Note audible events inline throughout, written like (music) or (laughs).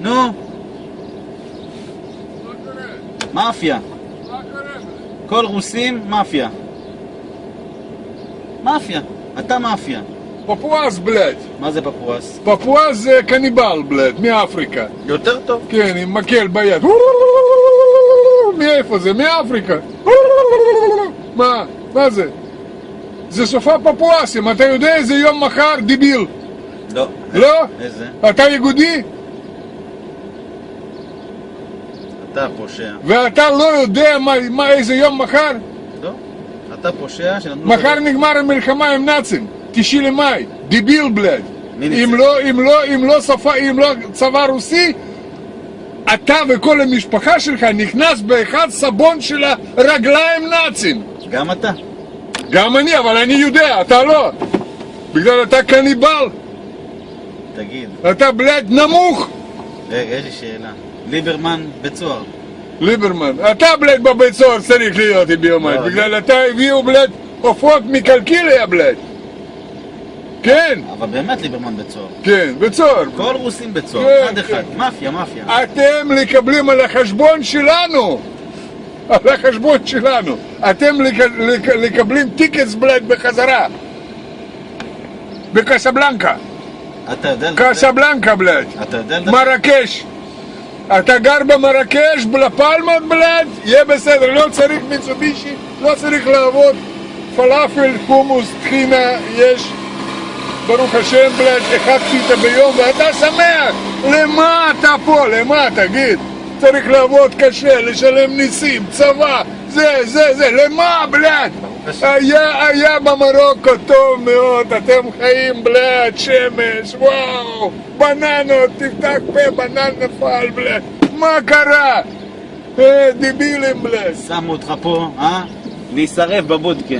נו? מאפיה. כל רוסים, מאפיה. מאפיה. אתה מאפיה. פפואס, בלד. מה זה פפואס? פפואס זה קניבל, בלד, מאפריקה. יותר טוב. כן, עם מקל ביד. מאיפה זה? מאפריקה. מה? מה זה? זה סופה פפואסים, אתה יודע איזה יום מחר? דיביל. לא. לא? איזה? אתה יהודי? אתה פושע. ואתה לא יודע מה, מה איזה יום מחר? לא. אתה פושע שנתנו מחר נגמר המלחמה עם נאצים, תשעי למאי, דיביל בלד. ניצח? אם לא, אם לא, אם לא שפה, אם לא צבא רוסי, אתה וכל המשפחה שלך נכנס באחד סבון של הרגליים נאצים. גם אתה. גם אני, אבל אני יודע, אתה לא. בגלל אתה קניבל, תגיד. אתה בלד נמוך. רגע, יש לי שאלה. ליברמן בצוהר. ליברמן, אתה בלד בבית סוהר צריך להיות עם ביומיים, לא, בגלל אתה הביאו בלד עופות מקלקיליה בלד. כן, אבל באמת ליברמן בצוהר. כן, בית סוהר. כל רוסים כן, בצוהר. אחד כן. אחד. מאפיה, מאפיה. אתם מקבלים על החשבון שלנו. על החשבון שלנו. אתם מקבלים טיקטס בלד בחזרה. בקסבלנקה. אתה יודע? קסבלנקה בלד. אתה יודע? מרקש. אתה גר במרקש, בלפלמות בלד, יהיה בסדר, לא צריך מיצובישי, לא צריך לעבוד. פלאפל, חומוס, טחינה, יש. ברוך השם בלד, אחד פיתה ביום ואתה שמח! למה אתה פה? למה? תגיד. צריך לעבוד קשה, לשלם ניסים, צבא, זה, זה, זה, למה בלד? היה, היה במרוקו טוב מאוד, אתם חיים בלד, שמש, וואו, בננות, תפתח פה, בנן נפל בלד, מה קרה? אה, דיבילים בלד. שמו אותך פה, אה? להישרף בבודקה.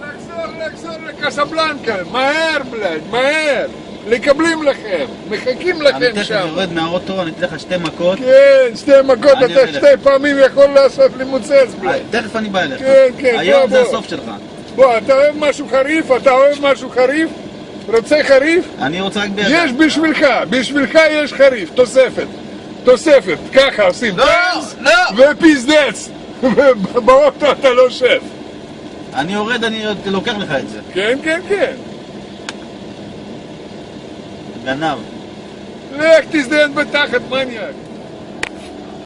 לחזור, לחזור לקסבלנקה, מהר בלד, מהר, מקבלים לכם, מחכים אני לכם תכף שם. יורד מהאוטו, אני אתן לך שתי מכות. כן, שתי מכות, אני אתה שתי פעמים יכול לעשות לי מוצץ אה, בלד. תכף אני בא אליך. כן, כן, היום בוא, זה בוא. הסוף שלך. בוא, אתה אוהב משהו חריף? אתה אוהב משהו חריף? רוצה חריף? אני רוצה רק בידיים. יש בשבילך, בשבילך יש חריף, תוספת. תוספת, ככה עושים לא, לא. ופיזדץ. (laughs) באוטו אתה לא שף. אני יורד, אני לוקח לך את זה. כן, כן, כן. Ганав. Эх, ты с ДНБ так от.